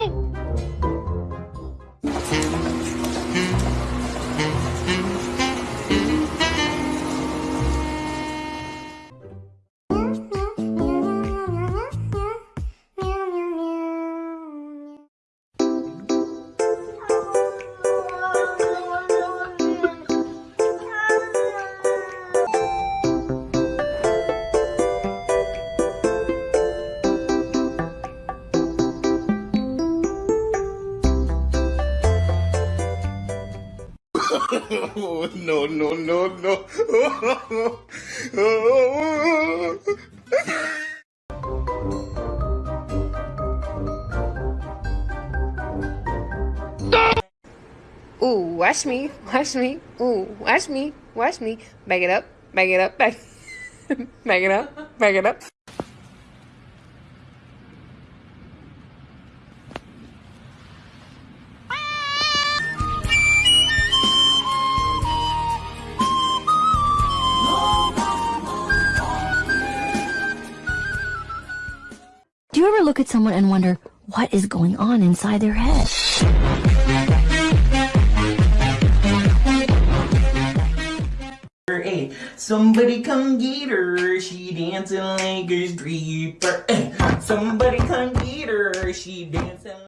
Sim. no, no, no, no. Ooh, watch me, watch me. Ooh, watch me, watch me. Back it up, back it up, back, back it up, back it up. Do you ever look at someone and wonder what is going on inside their head? Hey, somebody come get her. She dancing like a stripper. Hey, eh. somebody come get her. She dancing.